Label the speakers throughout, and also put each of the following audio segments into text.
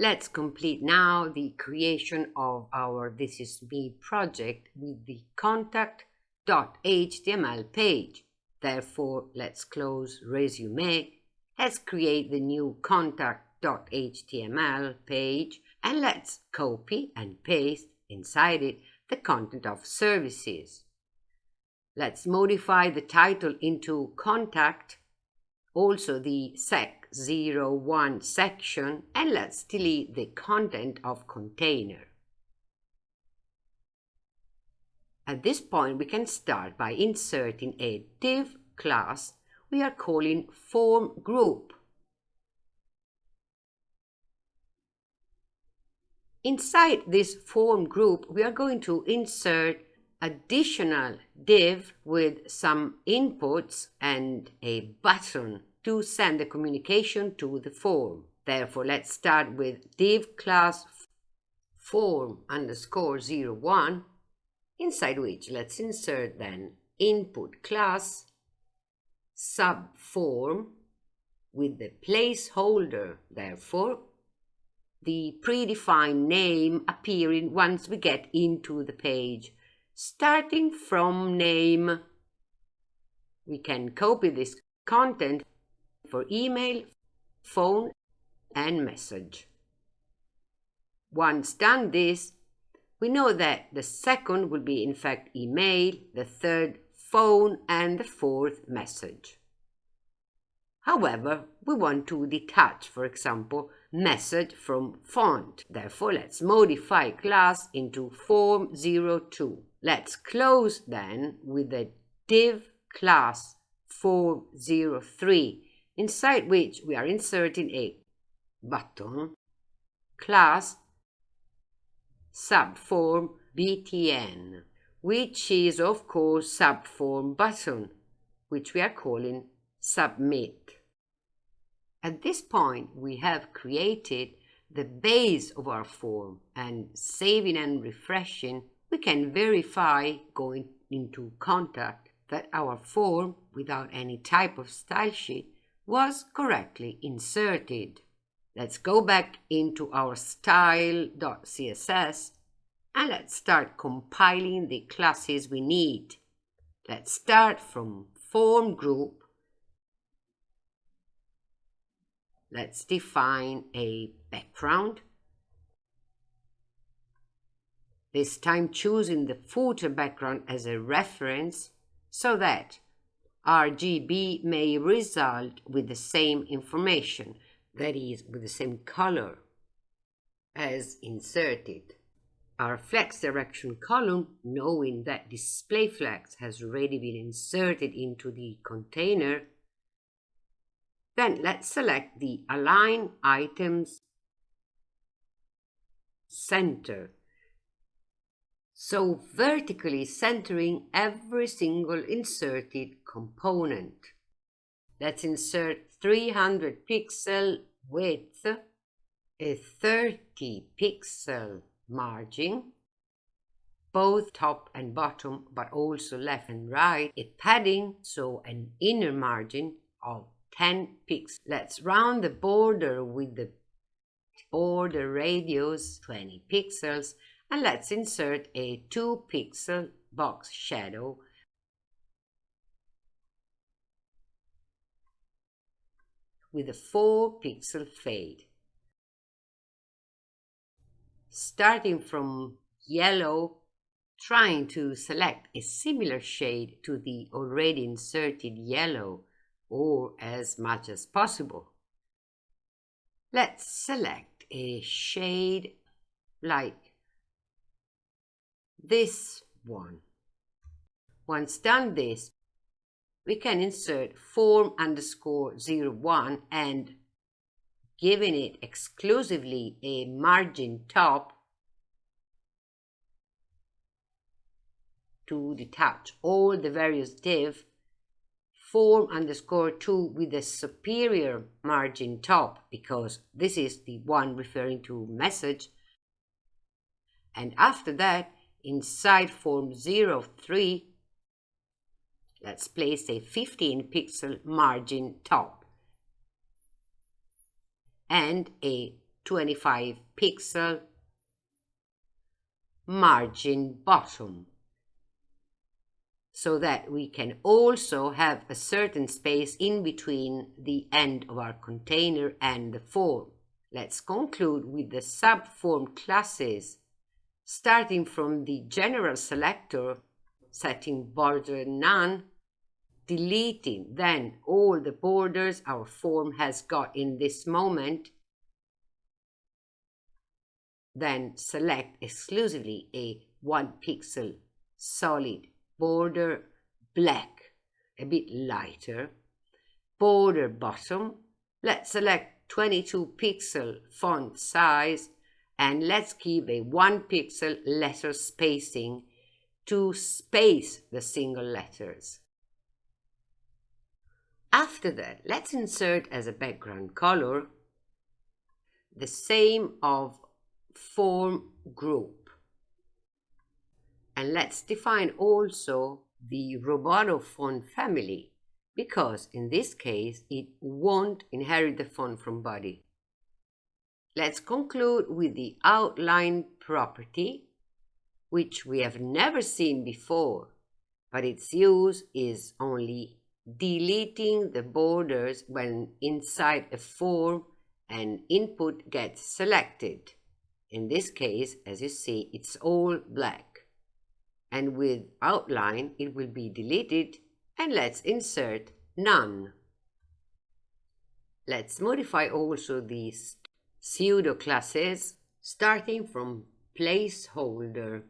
Speaker 1: Let's complete now the creation of our This Is Me project with the contact.html page. Therefore, let's close resume. Let's create the new contact.html page and let's copy and paste inside it the content of services. Let's modify the title into contact, also the sec01 section, and let's delete the content of container. At this point, we can start by inserting a div class we are calling form group. Inside this form group, we are going to insert additional div with some inputs and a button to send the communication to the form. Therefore, let's start with div class form underscore 01, inside which let's insert then input class subform with the placeholder, therefore, the predefined name appearing once we get into the page. Starting from name, we can copy this content for email, phone, and message. Once done this, we know that the second will be in fact email, the third phone, and the fourth message. However, we want to detach, for example, message from font. Therefore, let's modify class into form02. Let's close then with the div class form03, inside which we are inserting a button class subform btn, which is of course subform button, which we are calling submit. At this point, we have created the base of our form and saving and refreshing we can verify going into contact that our form without any type of style sheet was correctly inserted. Let's go back into our style.css and let's start compiling the classes we need. Let's start from form group. Let's define a background this time choosing the footer background as a reference so that RGB may result with the same information, that is, with the same color as inserted. Our flex direction column, knowing that display flex has already been inserted into the container, then let's select the Align Items Center so vertically centering every single inserted component. Let's insert 300 pixel width, a 30 pixel margin, both top and bottom, but also left and right, a padding, so an inner margin of 10 pixels. Let's round the border with the border radius 20 pixels and let's insert a 2 pixel box shadow with a 4 pixel fade. Starting from yellow, trying to select a similar shade to the already inserted yellow or as much as possible. Let's select a shade like this one. Once done this, we can insert form underscore 01 and giving it exclusively a margin top to detach all the various div form underscore 2 with a superior margin top because this is the one referring to message and after that Inside form 03, let's place a 15 pixel margin top and a 25 pixel margin bottom so that we can also have a certain space in between the end of our container and the form. Let's conclude with the subform classes, starting from the general selector, setting border none, deleting then all the borders our form has got in this moment, then select exclusively a one pixel solid border black, a bit lighter, border bottom, let's select 22 pixel font size and let's give a 1 pixel letter spacing to space the single letters. After that, let's insert as a background color the same of form group. And let's define also the Roboto font family, because in this case it won't inherit the font from body. Let's conclude with the outline property, which we have never seen before, but its use is only deleting the borders when inside a form an input gets selected. In this case, as you see, it's all black and with outline it will be deleted and let's insert none. Let's modify also these pseudo classes starting from placeholder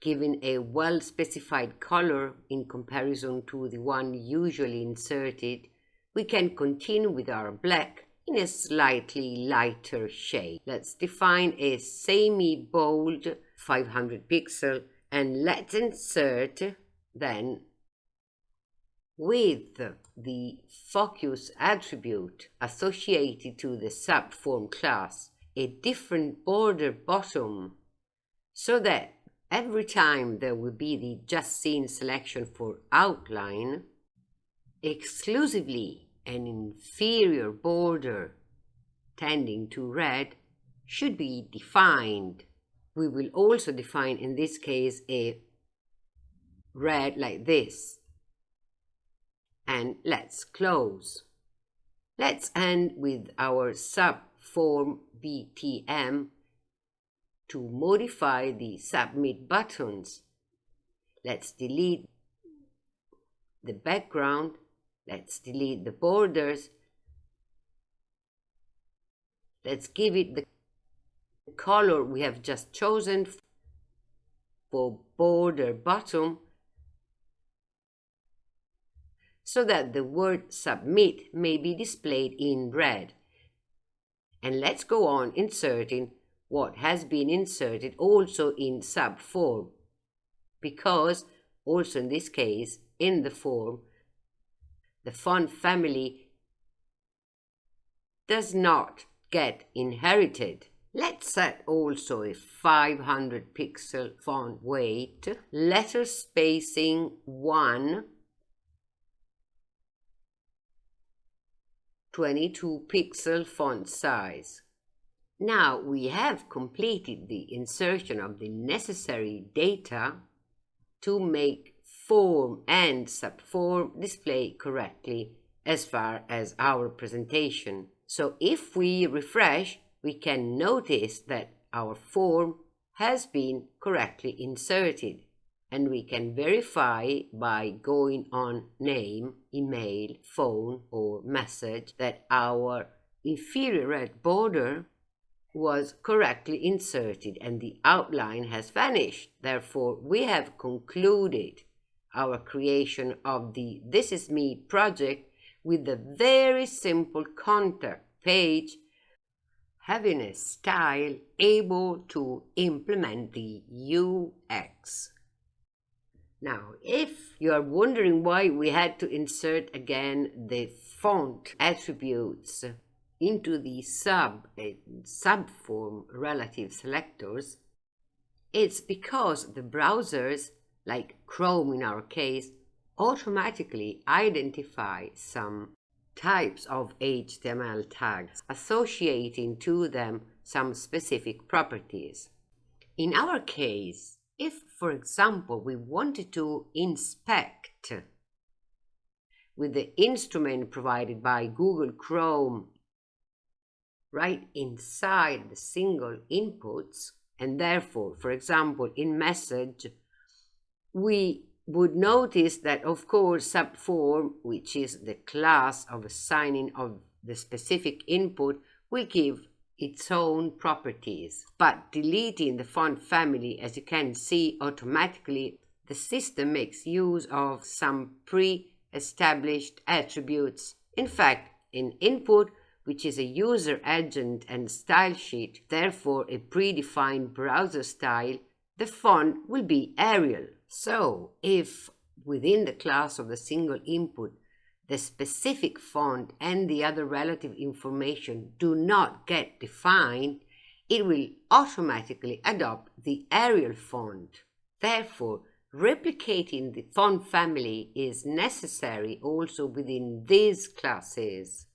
Speaker 1: given a well specified color in comparison to the one usually inserted we can continue with our black in a slightly lighter shade. Let's define a semi-bold 500 pixel and let's insert then with the focus attribute associated to the subform class a different border bottom so that every time there will be the just seen selection for outline exclusively an inferior border tending to red should be defined. We will also define in this case a red like this. And let's close. Let's end with our subform BTN to modify the submit buttons. Let's delete the background Let's delete the borders. Let's give it the color we have just chosen for border bottom so that the word submit may be displayed in red. And let's go on inserting what has been inserted also in subform because also in this case in the form the font family does not get inherited. Let's set also a 500 pixel font weight, letter spacing 1, 22 pixel font size. Now we have completed the insertion of the necessary data to make form and subform display correctly as far as our presentation. So if we refresh, we can notice that our form has been correctly inserted and we can verify by going on name, email, phone or message that our inferior red border was correctly inserted and the outline has vanished. Therefore, we have concluded our creation of the This Is Me project with a very simple contact page having a style able to implement the UX. Now, if you are wondering why we had to insert again the font attributes into the sub subform relative selectors, it's because the browsers like Chrome in our case, automatically identify some types of HTML tags, associating to them some specific properties. In our case, if, for example, we wanted to inspect with the instrument provided by Google Chrome right inside the single inputs, and therefore, for example, in message, we would notice that, of course, subform, which is the class of assigning of the specific input, we give its own properties. But deleting the font family, as you can see automatically, the system makes use of some pre-established attributes. In fact, in input, which is a user agent and style sheet, therefore a predefined browser style, the font will be Arial. So, if within the class of the single input, the specific font and the other relative information do not get defined, it will automatically adopt the Arial font. Therefore, replicating the font family is necessary also within these classes.